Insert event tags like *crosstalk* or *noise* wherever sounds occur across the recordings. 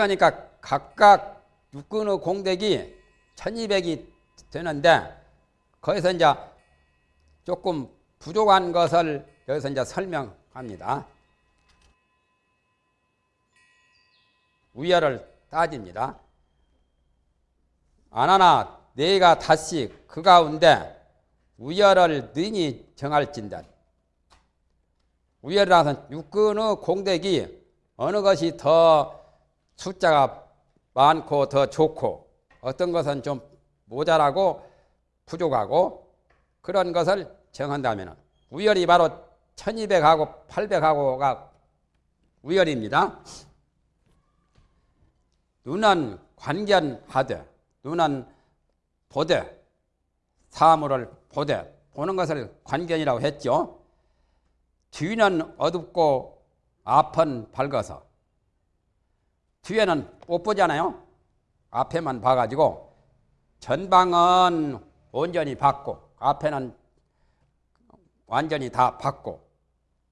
그러니까 각각 육근의 공덕이 1200이 되는데 거기서 이제 조금 부족한 것을 여기서 이제 설명합니다. 우열을 따집니다. 아나나 네가 다시 그 가운데 우열을 능히 정할진다. 우열이라서 육근의 공덕이 어느 것이 더 숫자가 많고 더 좋고 어떤 것은 좀 모자라고 부족하고 그런 것을 정한다면 우열이 바로 1200하고 800하고가 우열입니다. 눈은 관견하되 눈은 보되 사물을 보되 보는 것을 관견이라고 했죠. 뒤는 어둡고 앞은 밝아서 뒤에는 못 보잖아요. 앞에만 봐가지고 전방은 온전히 밝고 앞에는 완전히 다 밝고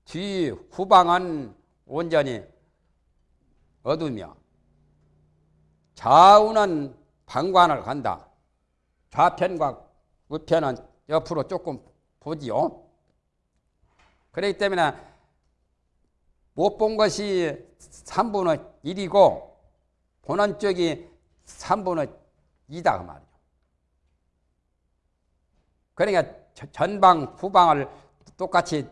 뒤 후방은 온전히 어두며 좌우는 방관을 간다. 좌편과 우편은 옆으로 조금 보지요. 그렇기 때문에 못 본 것이 3분의 1이고 보는 쪽이 3분의 2다 그 말이죠. 그러니까 전방 후방을 똑같이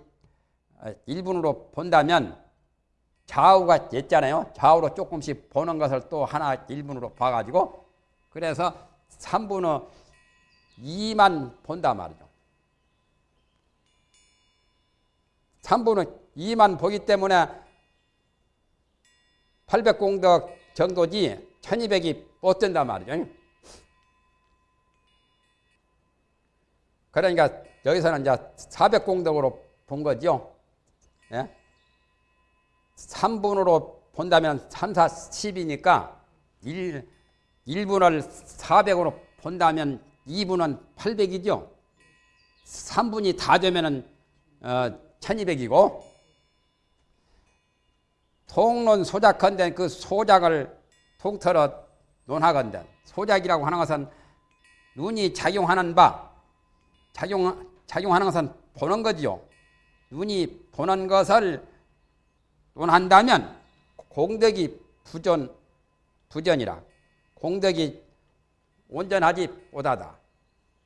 1분으로 본다면 좌우가 있잖아요. 좌우로 조금씩 보는 것을 또 하나 1분으로 봐가지고 그래서 3분의 2만 본단 말이죠. 3분의 2만 보기 때문에 800공덕 정도지 1200이 못 된단 말이죠. 그러니까 여기서는 이제 400공덕으로 본 거죠. 예? 3분으로 본다면 3, 4, 10이니까 1, 1분을 400으로 본다면 2분은 800이죠. 3분이 다 되면 은 어, 1200이고 통론 소작컨대 그 소작을 통틀어 논하건대 소작이라고 하는 것은 눈이 작용하는 바 작용, 작용하는 것은 보는 거지요. 눈이 보는 것을 논한다면 공덕이 부전, 부전이라 공덕이 온전하지 못하다.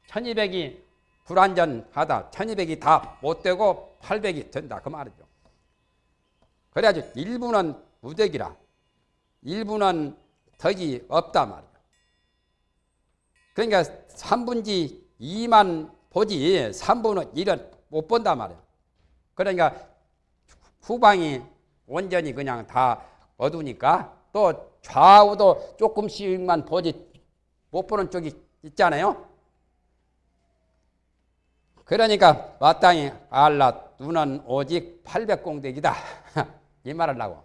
1200이 불완전하다. 1200이 다 못되고 800이 된다. 그 말이죠. 그래야지 일부는 무덕이라. 일부는 덕이 없다 말이죠. 그러니까 3분지 2만 보지 3분은 1은 못 본다 말이야. 그러니까 후방이 온전히 그냥 다 어두니까 또 좌우도 조금씩만 보지 못 보는 쪽이 있잖아요. 그러니까 마땅히 알라 눈은 오직 800공덕이다. 이 말을 하고.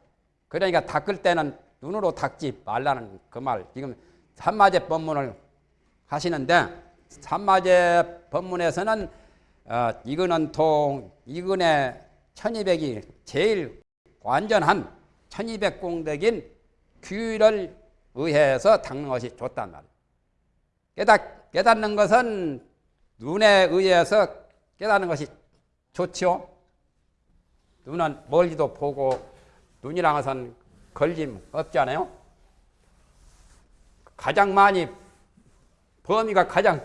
그러니까 닦을 때는 눈으로 닦지 말라는 그 말. 지금 삼마제 법문을 하시는데 삼마제 법문에서는 어, 이거는 통, 이근의 1200이 제일 완전한 1200 공덕인 규를 의해서 닦는 것이 좋단 말이에요. 깨닫, 깨닫는 것은 눈에 의해서 깨닫는 것이 좋죠. 눈은 멀리도 보고 눈이랑 것은 걸림 없잖아요. 가장 많이 범위가 가장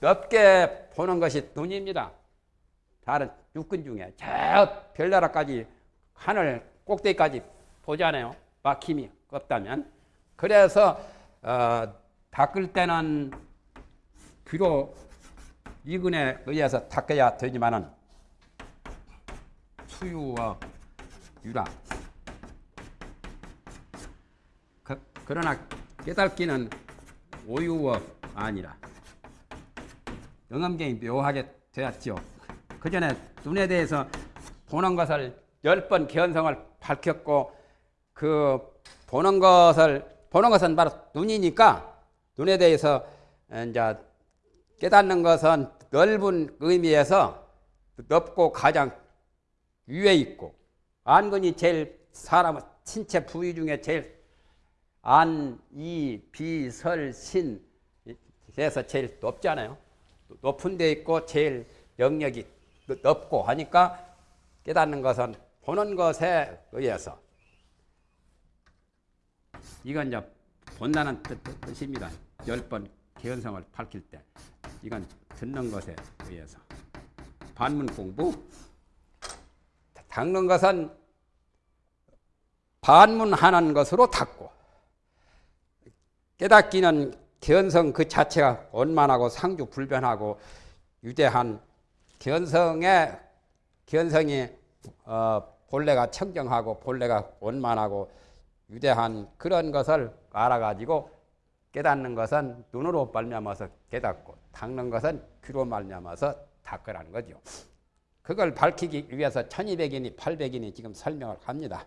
넓게 보는 것이 눈입니다. 다른 육근 중에 저 별나라까지 하늘 꼭대기까지 보잖아요. 막힘이 없다면. 그래서 어, 닦을 때는 귀로 이근에 의해서 닦아야 되지만은 수유와 유라 그, 러나 깨닫기는 오유와 아니라 영암경이 묘하게 되었지요. 그 전에 눈에 대해서 보는 것을 열번 견성을 밝혔고 그 보는 것을 보는 것은 바로 눈이니까 눈에 대해서 이제 깨닫는 것은 넓은 의미에서 넓고 가장 위에 있고 안근이 제일 사람 신체 부위 중에 제일 안, 이, 비, 설, 신 에서 제일 높잖아요. 높은 데 있고 제일 영역이 높고 하니까 깨닫는 것은 보는 것에 의해서 이건 이제 본다는 뜻, 뜻입니다. 열 번 개연성을 밝힐 때 이건 듣는 것에 의해서 반문 공부 닦는 것은 반문하는 것으로 닦고 깨닫기는 견성 그 자체가 원만하고 상주 불변하고 유대한 견성의 견성이 어, 본래가 청정하고 본래가 원만하고 유대한 그런 것을 알아가지고 깨닫는 것은 눈으로 말미암아서 깨닫고 닦는 것은 귀로 말미암아서 닦으라는 거죠. 그걸 밝히기 위해서 1200인이 800인이 지금 설명을 합니다.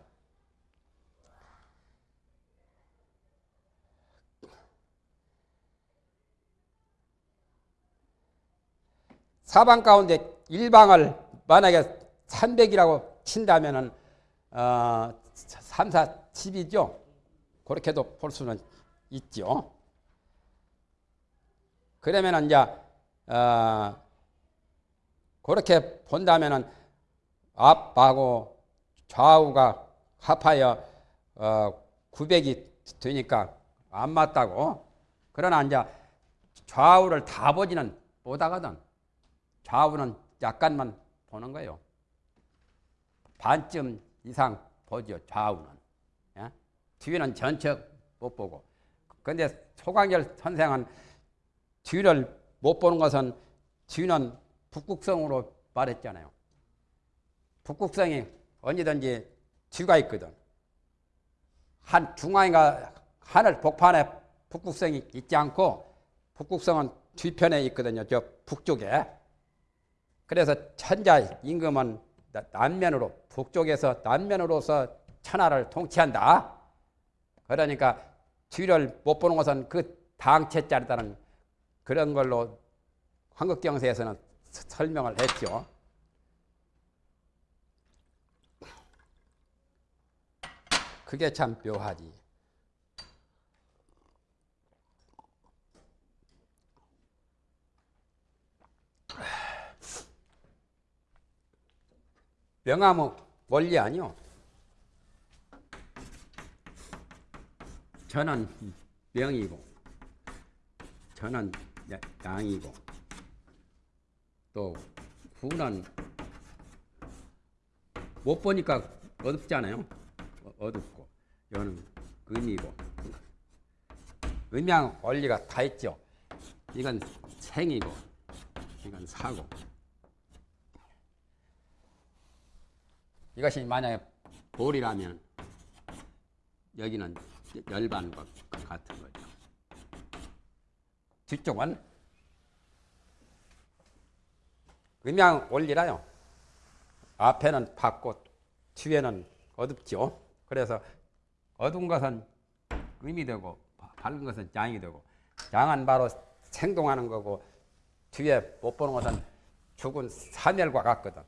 사방 가운데 일방을 만약에 300이라고 친다면은 어, 3, 4, 10이죠. 그렇게도 볼 수는 있죠. 그러면은 이제 어, 그렇게 본다면은 앞하고 좌우가 합하여 어, 900이 되니까 안 맞다고. 그러나 이제 좌우를 다 보지는 못하거든. 좌우는 약간만 보는 거예요. 반쯤 이상 보죠, 좌우는. 예? 뒤는 전체 못 보고. 근데 소광열 선생은 뒤를 못 보는 것은 뒤는 북극성으로 말했잖아요. 북극성이 언제든지 뒤가 있거든. 한 중앙인가 하늘 복판에 북극성이 있지 않고 북극성은 뒤편에 있거든요. 저 북쪽에. 그래서 천자 임금은 남면으로 북쪽에서 남면으로서 천하를 통치한다. 그러니까 뒤를 못 보는 것은 그 당체자리다는 그런 걸로 한국경세에서는 설명을 했죠. 그게 참 묘하지. 명암은 원리 아니요. 저는 명이고, 저는 양이고, 또 후는 못 보니까 어둡잖아요. 어, 어둡고, 여는 의미고. 의미랑 원리가 다 있죠. 이건 생이고, 이건 사고. 이것이 만약에 볼이라면 여기는 열반과 같은 거죠. 뒤쪽은 음양 원리라요. 앞에는 밝고 뒤에는 어둡죠. 그래서 어두운 것은 음이 되고 밝은 것은 양이 되고 양은 바로 생동하는 거고 뒤에 못 보는 것은 죽은 사멸과 같거든.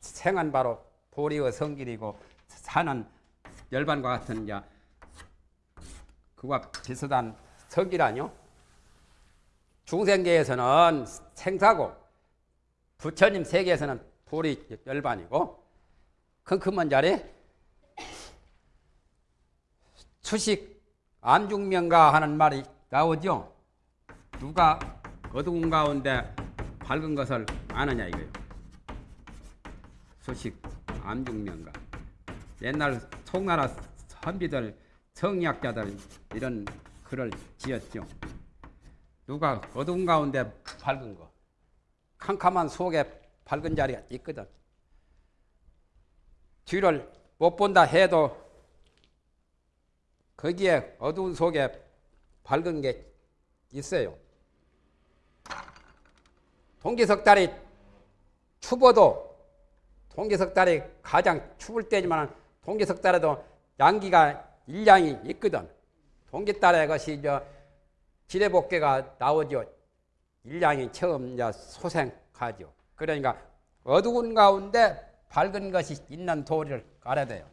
생은 바로 보리의 성질이고 산은 열반과 같은 자 그와 비슷한 성질 아니요? 중생계에서는 생사고 부처님 세계에서는 보리 열반이고 큼큼한 자리 수식 암중명가 하는 말이 나오죠. 누가 어두운 가운데 밝은 것을 아느냐 이거예요. 수식 암중명가 옛날 송나라 선비들 성리학자들 이런 글을 지었죠. 누가 어두운 가운데 밝은 거 캄캄한 속에 밝은 자리가 있거든. 뒤를 못 본다 해도 거기에 어두운 속에 밝은 게 있어요. 동기석달이 추워도 동기석 달이 가장 추울 때지만 동기석 달에도 양기가 일량이 있거든. 동기 달에 것이 저 지뢰복개가 나오죠. 일량이 처음 이제 소생하죠. 그러니까 어두운 가운데 밝은 것이 있는 도리를 알아야 돼요.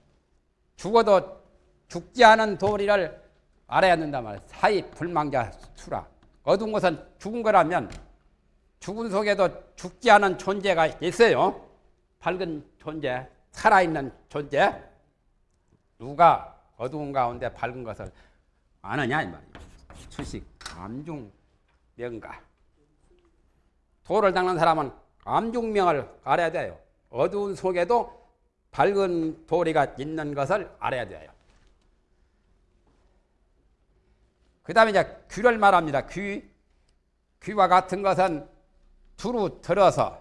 죽어도 죽지 않은 도리를 알아야 된단 말이야. 사이 불망자 수라. 어두운 것은 죽은 거라면 죽은 속에도 죽지 않은 존재가 있어요. 밝은 존재, 살아있는 존재. 누가 어두운 가운데 밝은 것을 아느냐 이 말이에요. 수식, 암중, 명가. 도를 닦는 사람은 암중명을 알아야 돼요. 어두운 속에도 밝은 도리가 있는 것을 알아야 돼요. 그 다음에 이제 귀를 말합니다. 귀. 귀와 같은 것은 두루 들어서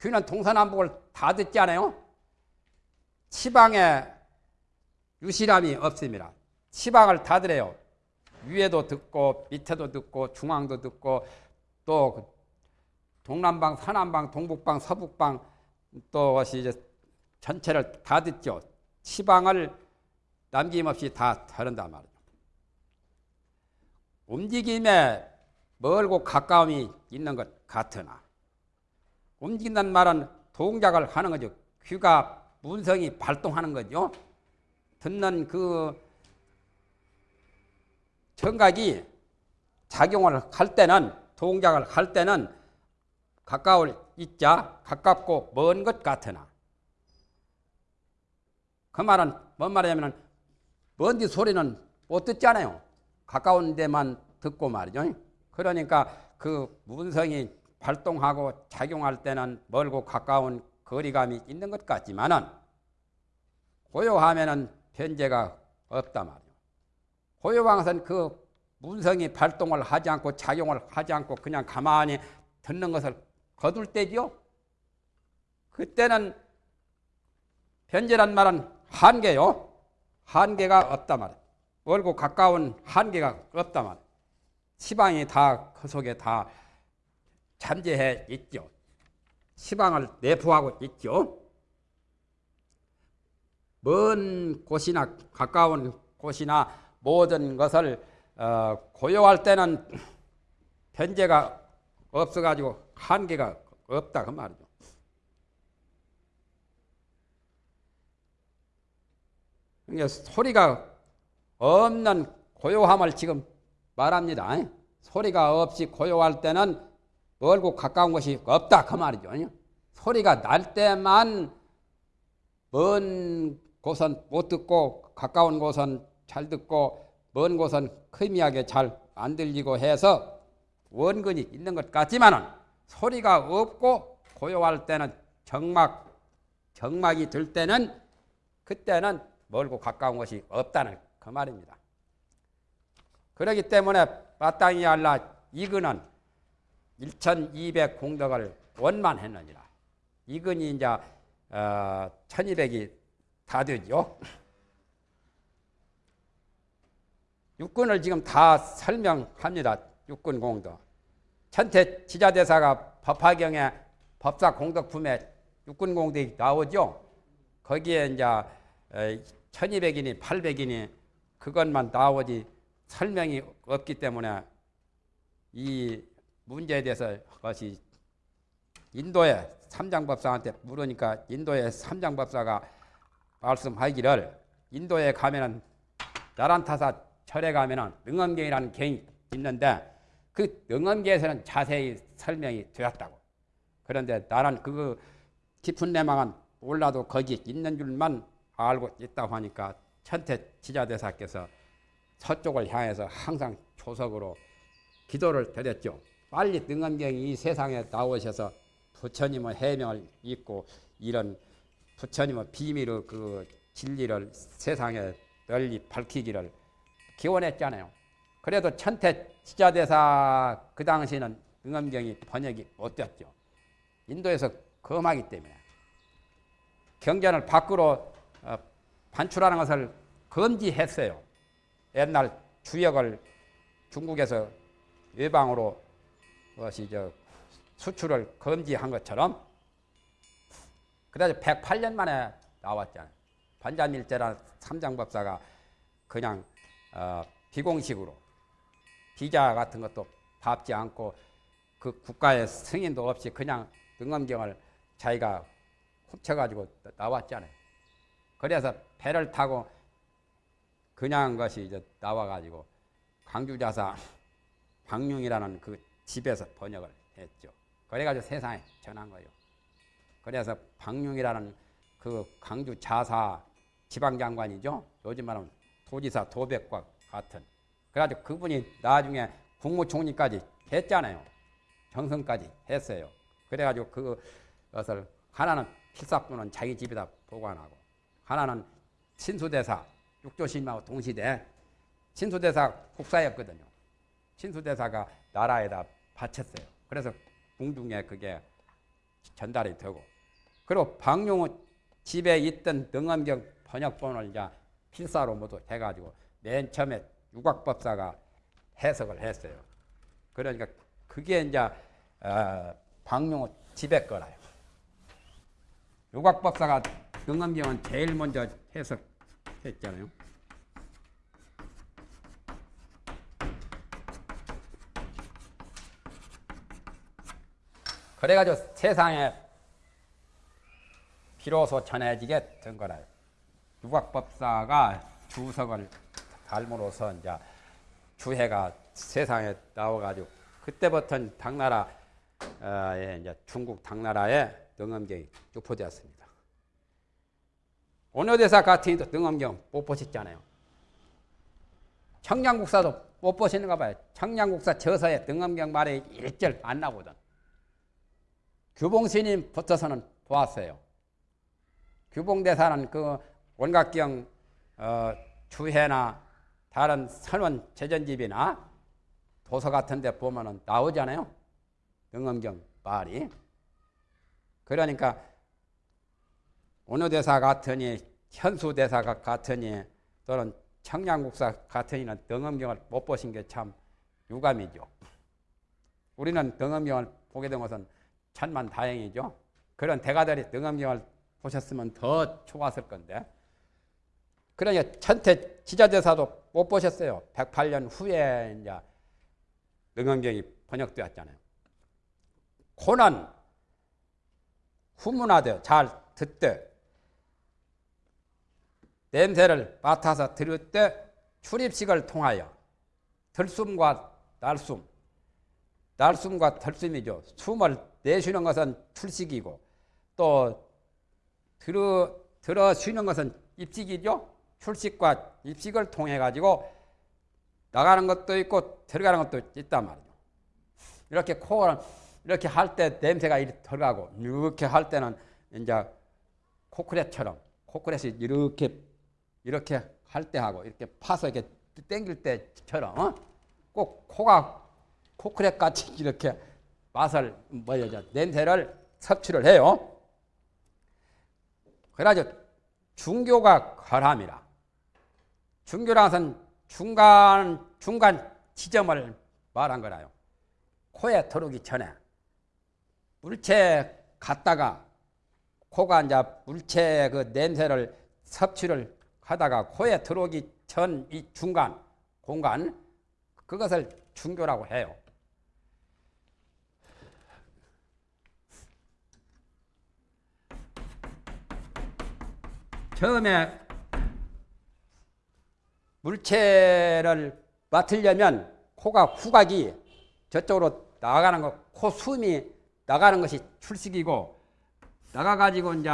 귀는 동서남북을 다 듣지 않아요? 치방에 유실함이 없습니다. 치방을 다 들어요. 위에도 듣고 밑에도 듣고 중앙도 듣고 또그 동남방, 서남방, 동북방, 서북방 또 이제 전체를 다 듣죠. 치방을 남김없이 다 다른단 말이죠. 움직임에 멀고 가까움이 있는 것 같으나 움직인다는 말은 동작을 하는 거죠. 귀가 문성이 발동하는 거죠. 듣는 그 청각이 작용을 할 때는 동작을 할 때는 가까울 있자 가깝고 먼 것 같으나 그 말은 뭔 말이냐면 먼디 소리는 못 듣잖아요. 가까운 데만 듣고 말이죠. 그러니까 그 문성이 발동하고 작용할 때는 멀고 가까운 거리감이 있는 것 같지만은 고요하면은 변제가 없다 말이요. 고요방은 그 문성이 발동을 하지 않고 작용을 하지 않고 그냥 가만히 듣는 것을 거둘 때죠. 그때는 변제란 말은 한계요. 한계가 없다 말이에요. 멀고 가까운 한계가 없다 말이에요. 시방이 다 그 속에 다 잠재해 있죠. 시방을 내포하고 있죠. 먼 곳이나 가까운 곳이나 모든 것을 어, 고요할 때는 변제가 없어가지고 한계가 없다 그 말이죠. 그러니까 소리가 없는 고요함을 지금 말합니다. 소리가 없이 고요할 때는 멀고 가까운 것이 없다 그 말이죠. 소리가 날 때만 먼 곳은 못 듣고 가까운 곳은 잘 듣고 먼 곳은 크미하게 잘 안 들리고 해서 원근이 있는 것 같지만은 소리가 없고 고요할 때는 정막 정막이 들 때는 그때는 멀고 가까운 것이 없다는 그 말입니다. 그렇기 때문에 마땅히 알라 이근은 1200 공덕을 원만했느니라. 이근이 이제 어, 1200이 다 되죠. 육군을 지금 다 설명합니다. 육군 공덕. 천태 지자대사가 법화경에 법사 공덕품에 육군 공덕이 나오죠. 거기에 이제 1200이니 800이니 그것만 나오지 설명이 없기 때문에 이 문제에 대해서 그것이 인도의 삼장법사한테 물으니까 인도의 삼장법사가 말씀하기를 인도에 가면은 나란타사 절에 가면은 능엄경이라는 경이 있는데 그 능엄경에서는 자세히 설명이 되었다고. 그런데 나는 그 깊은 내망은 몰라도 거기 있는 줄만 알고 있다고 하니까 천태 지자대사께서 서쪽을 향해서 항상 조석으로 기도를 드렸죠. 빨리 능엄경이 이 세상에 나오셔서 부처님의 해명을 읽고 이런 부처님의 비밀의 그 진리를 세상에 널리 밝히기를 기원했잖아요. 그래도 천태 지자대사 그 당시는 능엄경이 번역이 못 됐죠. 인도에서 검하기 때문에 경전을 밖으로 어, 반출하는 것을 금지했어요. 옛날 주역을 중국에서 외방으로 것이 저 수출을 금지한 것처럼 그래서 108년 만에 나왔잖아요. 반자밀제라는 삼장법사가 그냥 어, 비공식으로 비자 같은 것도 밟지 않고 그 국가의 승인도 없이 그냥 등엄경을 자기가 훔쳐가지고 나왔잖아요. 그래서 배를 타고 그냥 것이 이제 나와가지고 광주자사 방룡이라는 그 집에서 번역을 했죠. 그래가지고 세상에 전한 거예요. 그래서 방룡이라는 그 광주 자사 지방장관이죠. 요즘 말하면 도지사 도백과 같은. 그래가지고 그분이 나중에 국무총리까지 했잖아요. 정성까지 했어요. 그래가지고 그것을 하나는 필사부는 자기 집에다 보관하고 하나는 신수대사 육조신하고 동시대 신수대사 국사였거든요. 신수대사가 나라에다 바쳤어요. 그래서 궁중에 그게 전달이 되고 그리고 방용은 집에 있던 등엄경 번역본을 이제 필사로 모두 해가지고 맨 처음에 유곽법사가 해석을 했어요. 그러니까 그게 이제 어, 방용호 집에 거라요. 유곽법사가 등엄경은 제일 먼저 해석했잖아요. 그래가지고 세상에 비로소 전해지게 된 거라요. 유곽법사가 주석을 닮으로써 이제 주해가 세상에 나와가지고 그때부터 당나라 에 이제 중국 당나라에 등엄경이 유포되었습니다. 원효대사 같은 이도 등엄경 못 보셨잖아요. 청량국사도 못 보시는가 봐요. 청량국사 저서에 등엄경 말이 일절 안 나오거든. 규봉스님 붙어서는 보았어요. 규봉대사는 그 원각경 어, 주해나 다른 선원 제전집이나 도서 같은 데 보면은 나오잖아요. 등엄경 말이. 그러니까 원효대사 같으니 현수 대사 같으니 또는 청량국사 같으니는 등엄경을 못 보신 게 참 유감이죠. 우리는 등엄경을 보게 된 것은 천만 다행이죠. 그런 대가들이 등엄경을 보셨으면 더 좋았을 건데. 그러니까 천태 지자대사도 못 보셨어요. 108년 후에 이제 등엄경이 번역되었잖아요. 고난 후문하되 잘 듣되 냄새를 맡아서 들을 때 출입식을 통하여 들숨과 날숨 날숨과 들숨이죠. 숨을 내쉬는 것은 출식이고 또 들어, 들어 쉬는 것은 입식이죠. 출식과 입식을 통해 가지고 나가는 것도 있고 들어가는 것도 있단 말이죠. 이렇게 코를 이렇게 할 때 냄새가 이렇게 들어가고 이렇게 할 때는 이제 코크렛처럼 코크렛이 이렇게 이렇게 할 때 하고 이렇게 파서 이렇게 땡길 때처럼 어? 꼭 코가 코크렛 같이 이렇게 맛을 뭐야 냄새를 섭취를 해요. 그래가지고 중교가 거람이라. 중교라는 것은 중간 중간 지점을 말한 거라요. 코에 들어오기 전에 물체 갔다가 코가 이제 물체 그 냄새를 섭취를 하다가 코에 들어오기 전 이 중간 공간 그것을 중교라고 해요. 처음에 물체를 맡으려면 코가 후각이 저쪽으로 나가는 거, 코 숨이 나가는 것이 출식이고 나가가지고 이제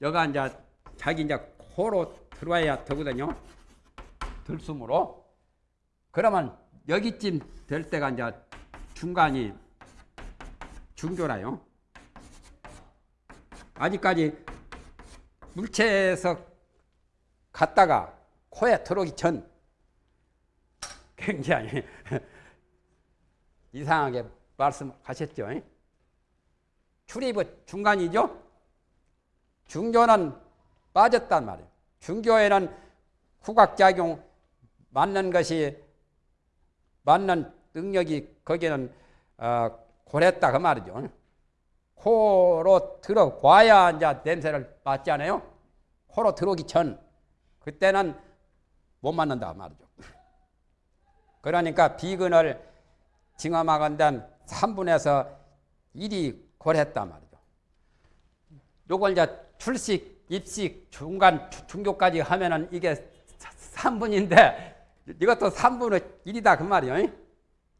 여가 이제 자기 이제 코로 들어와야 되거든요. 들숨으로. 그러면 여기쯤 될 때가 이제 중간이 중교라요. 아직까지 물체에서 갔다가 코에 들어오기 전 굉장히 *laughs* 이상하게 말씀하셨죠. 출입의 중간이죠. 중교는 빠졌단 말이에요. 중교에는 후각작용 맞는 것이 맞는 능력이 거기는 어, 고랬다 그 말이죠. 코로 들어와야 이제 냄새를 맡잖아요. 코로 들어오기 전 그때는 못 맞는다 말이죠. 그러니까 비근을 징험하건단 3분에서 1이 고랬단 말이죠. 요걸 이제 출식, 입식, 중간, 중교까지 하면은 이게 3분인데 이것도 3분의 1이다 그 말이요.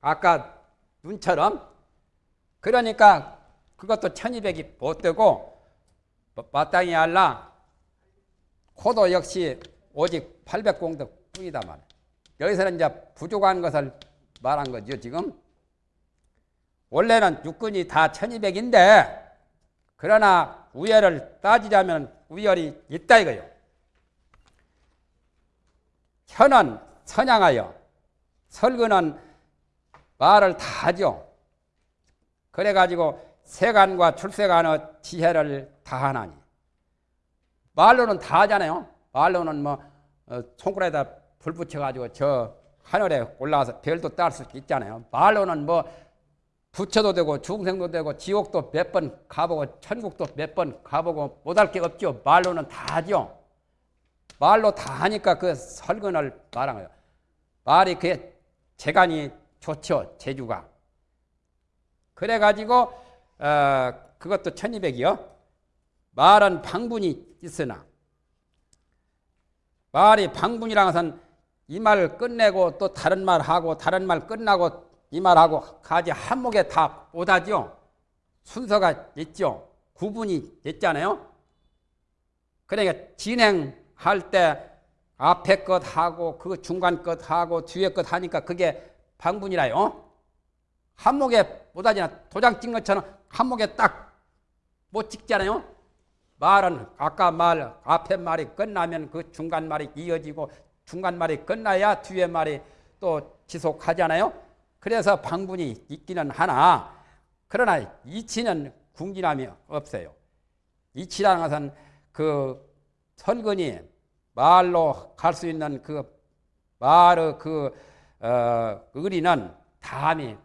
아까 눈처럼. 그러니까 그것도 1200이 못 되고 마땅히 알라 코도 역시 오직 800공덕 뿐이다 말. 여기서는 이제 부족한 것을 말한 거죠 지금. 원래는 육군이 다 1200인데 그러나 우열을 따지자면 우열이 있다 이거요. 현은 선양하여 설근은 말을 다 하죠. 그래가지고 세간과 출세간의 지혜를 다하나니 말로는 다 하잖아요. 말로는 뭐 어, 손가락에다 불 붙여가지고 저 하늘에 올라가서 별도 딸 수 있잖아요. 말로는 뭐 부처도 되고 중생도 되고 지옥도 몇 번 가보고 천국도 몇 번 가보고 못할 게 없죠. 말로는 다 하죠. 말로 다 하니까 그 설근을 말한 거예요. 말이 그게 재간이 좋죠. 제주가. 그래가지고 어, 그것도 1200이요. 말은 방분이 있으나 말이 방분이라는 것은 이 말을 끝내고 또 다른 말 하고 다른 말 끝나고 이 말하고 가지 한목에 다 오다죠. 순서가 있죠. 구분이 있잖아요. 그러니까 진행할 때 앞에 것 하고 그 중간 것 하고 뒤에 것 하니까 그게 방분이라요. 한목에 못하지나 도장 찍은 것처럼 한목에 딱 못 찍잖아요. 말은 아까 말 앞에 말이 끝나면 그 중간 말이 이어지고 중간 말이 끝나야 뒤에 말이 또 지속하잖아요. 그래서 방분이 있기는 하나 그러나 이치는 궁진함이 없어요. 이치라는 것은 그 설근이 말로 갈 수 있는 그 말의 그 어, 의리는 담이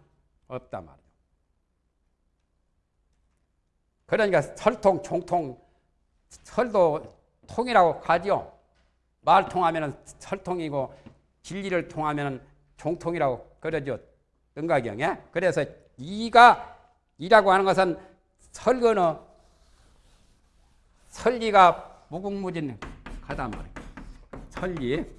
없단 말이에요. 그러니까 설통, 총통, 설도 통이라고 가죠. 말 통하면 설통이고 진리를 통하면 종통이라고 그러죠. 등가경에. 그래서 이가 이라고 하는 것은 설거는 설리가 무궁무진하다 말이에요. 설리.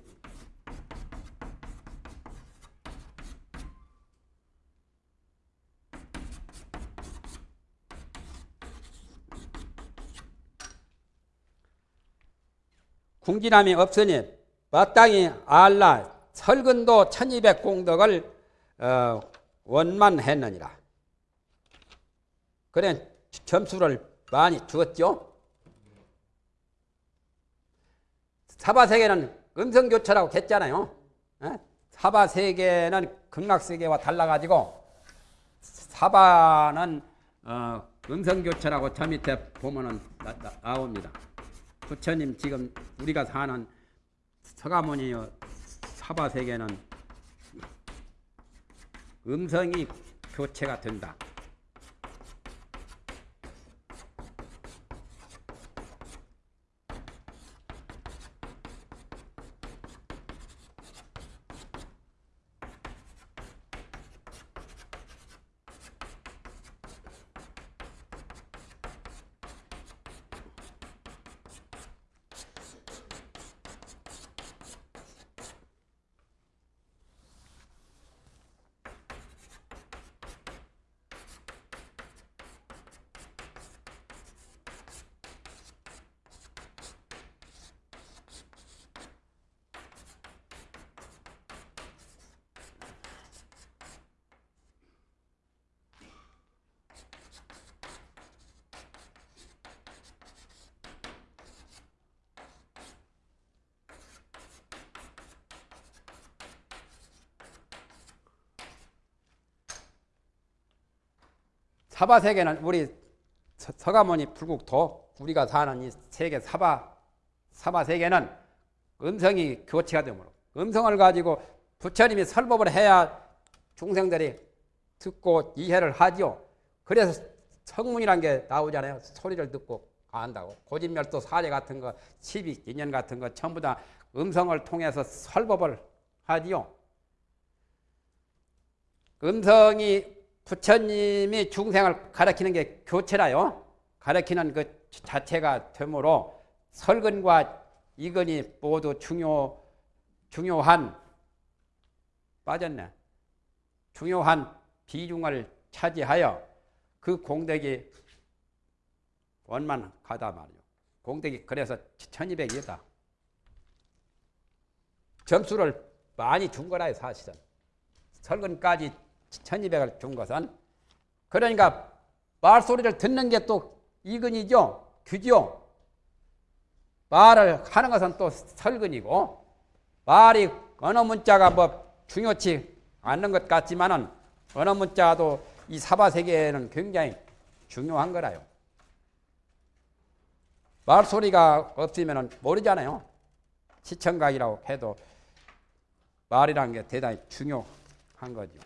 궁진함이 없으니 마땅히 알라 설근도 1200 공덕을 어, 원만했느니라. 그래 점수를 많이 주었죠. 사바세계는 음성교차라고 했잖아요. 어? 사바세계는 극락세계와 달라가지고 사바는 어, 음성교차라고 저 밑에 보면 은 나, 나, 나옵니다. 부처님 지금 우리가 사는 서가모니 사바 세계는 음성이 교체가 된다. 사바 세계는 우리 서, 가모니 불국토 우리가 사는 이 세계 사바 사바 세계는 음성이 교체가 되므로 음성을 가지고 부처님이 설법을 해야 중생들이 듣고 이해를 하죠. 그래서 성문이란 게 나오잖아요. 소리를 듣고 안다고. 고진멸도 사례 같은 거, 시비, 인연 같은 거 전부 다 음성을 통해서 설법을 하지요. 음성이 부처님이 중생을 가르치는 게 교체라요. 가르치는 그 자체가 되므로 설근과 이근이 모두 중요하다 중요한 빠졌네. 중요한 비중을 차지하여 그 공덕이 원만하다 말이요. 공덕이 그래서 1200이다. 점수를 많이 준 거라요, 사실은. 설근까지 1200을 준 것은. 그러니까 말소리를 듣는 게 또 이근이죠. 규죠. 말을 하는 것은 또 설근이고, 말이 언어 문자가 뭐 중요치 않는 것 같지만은 언어 문자도 이 사바 세계에는 굉장히 중요한 거라요. 말소리가 없으면 모르잖아요. 시청각이라고 해도 말이라는 게 대단히 중요한 거죠.